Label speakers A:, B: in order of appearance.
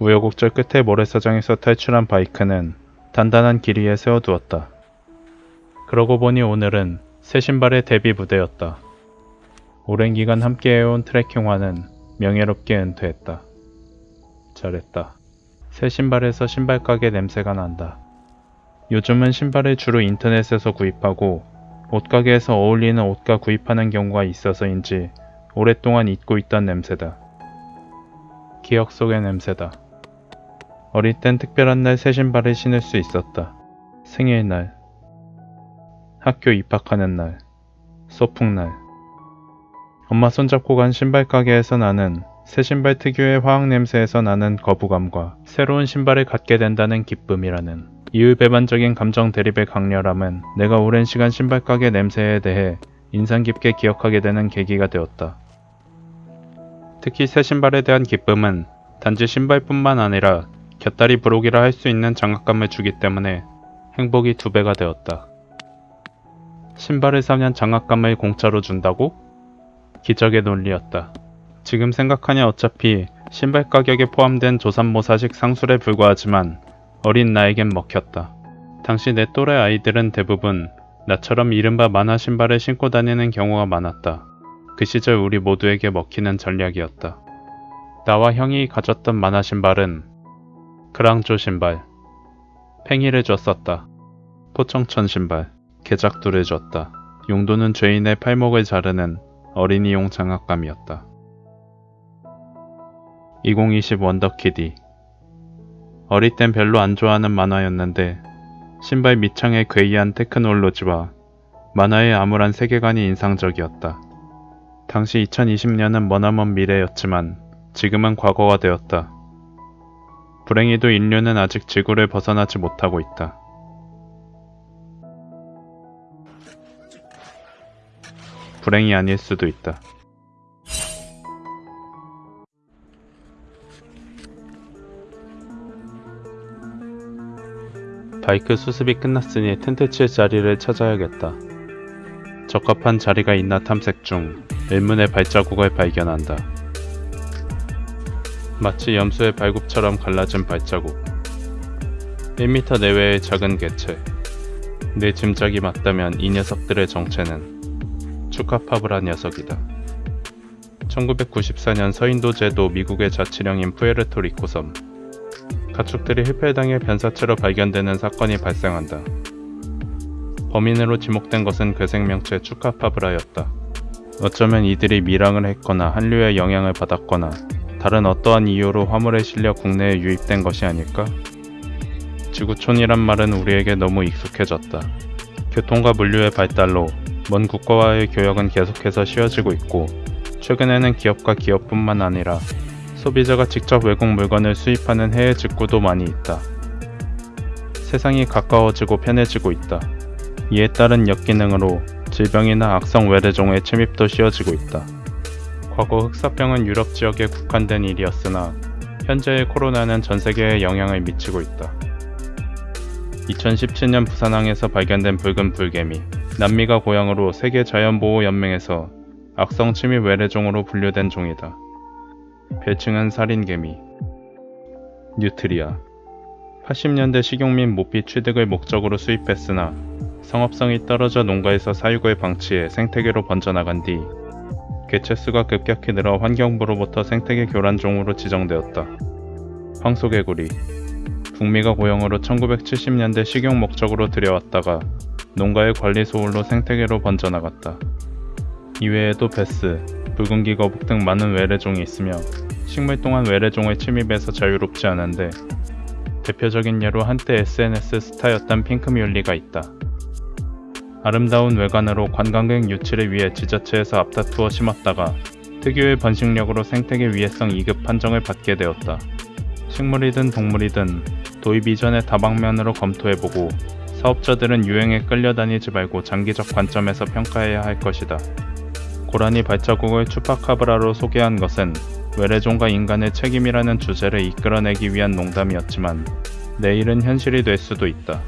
A: 우여곡절 끝에 모래사장에서 탈출한 바이크는 단단한 길 위에 세워두었다. 그러고 보니 오늘은 새 신발의 데뷔 무대였다. 오랜 기간 함께해온 트레킹화는 명예롭게 은퇴했다. 잘했다. 새 신발에서 신발 가게 냄새가 난다. 요즘은 신발을 주로 인터넷에서 구입하고 옷가게에서 어울리는 옷과 구입하는 경우가 있어서인지 오랫동안 잊고 있던 냄새다. 기억 속의 냄새다. 어릴 땐 특별한 날 새 신발을 신을 수 있었다. 생일날, 학교 입학하는 날, 소풍날. 엄마 손잡고 간 신발 가게에서 나는 새 신발 특유의 화학 냄새에서 나는 거부감과 새로운 신발을 갖게 된다는 기쁨이라는 이율배반적인 감정 대립의 강렬함은 내가 오랜 시간 신발 가게 냄새에 대해 인상 깊게 기억하게 되는 계기가 되었다. 특히 새 신발에 대한 기쁨은 단지 신발뿐만 아니라 곁다리 부록이라 할 수 있는 장악감을 주기 때문에 행복이 두 배가 되었다. 신발을 사면 장악감을 공짜로 준다고? 기적의 논리였다. 지금 생각하니 어차피 신발 가격에 포함된 조삼모사식 상술에 불과하지만 어린 나에겐 먹혔다. 당시 내 또래 아이들은 대부분 나처럼 이른바 만화 신발을 신고 다니는 경우가 많았다. 그 시절 우리 모두에게 먹히는 전략이었다. 나와 형이 가졌던 만화 신발은 그랑조 신발, 팽이를 줬었다. 포청천 신발, 개작두를 줬다. 용도는 죄인의 팔목을 자르는 어린이용 장갑감이었다. 2020 원더키디 어릴 땐 별로 안 좋아하는 만화였는데 신발 밑창의 괴이한 테크놀로지와 만화의 암울한 세계관이 인상적이었다. 당시 2020년은 머나먼 미래였지만 지금은 과거가 되었다. 불행히도 인류는 아직 지구를 벗어나지 못하고 있다. 불행이 아닐 수도 있다. 바이크 수습이 끝났으니 텐트 칠 자리를 찾아야겠다. 적합한 자리가 있나 탐색 중 의문의 발자국을 발견한다. 마치 염소의 발굽처럼 갈라진 발자국. 1m 내외의 작은 개체. 내 짐작이 맞다면 이 녀석들의 정체는 추카파브라 녀석이다. 1994년 서인도 제도 미국의 자치령인 푸에르토리코 섬. 가축들이 힐펠당해 변사체로 발견되는 사건이 발생한다. 범인으로 지목된 것은 괴생명체 추카파브라였다. 어쩌면 이들이 밀항을 했거나 한류의 영향을 받았거나 다른 어떠한 이유로 화물에 실려 국내에 유입된 것이 아닐까? 지구촌이란 말은 우리에게 너무 익숙해졌다. 교통과 물류의 발달로 먼 국가와의 교역은 계속해서 쉬워지고 있고 최근에는 기업과 기업뿐만 아니라 소비자가 직접 외국 물건을 수입하는 해외 직구도 많이 있다. 세상이 가까워지고 편해지고 있다. 이에 따른 역기능으로 질병이나 악성 외래종의 침입도 쉬워지고 있다. 과거 흑사병은 유럽 지역에 국한된 일이었으나 현재의 코로나는 전 세계에 영향을 미치고 있다. 2017년 부산항에서 발견된 붉은 불개미, 남미가 고향으로 세계자연보호연맹에서 악성 침입 외래종으로 분류된 종이다. 별칭은 살인개미, 뉴트리아. 80년대 식용민 모피 취득을 목적으로 수입했으나 성업성이 떨어져 농가에서 사육을 방치해 생태계로 번져나간 뒤 개체수가 급격히 늘어 환경부로부터 생태계 교란종으로 지정되었다. 황소개구리 북미가 고용으로 1970년대 식용 목적으로 들여왔다가 농가의 관리 소홀로 생태계로 번져나갔다. 이외에도 베스, 붉은기 거북 등 많은 외래종이 있으며 식물 동안 외래종의 침입에서 자유롭지 않은데 대표적인 예로 한때 SNS 스타였던 핑크뮬리가 있다. 아름다운 외관으로 관광객 유치를 위해 지자체에서 앞다투어 심었다가 특유의 번식력으로 생태계 위해성 2급 판정을 받게 되었다. 식물이든 동물이든 도입 이전의 다방면으로 검토해보고 사업자들은 유행에 끌려다니지 말고 장기적 관점에서 평가해야 할 것이다. 고라니 발자국을 추파카브라로 소개한 것은 외래종과 인간의 책임이라는 주제를 이끌어내기 위한 농담이었지만 내일은 현실이 될 수도 있다.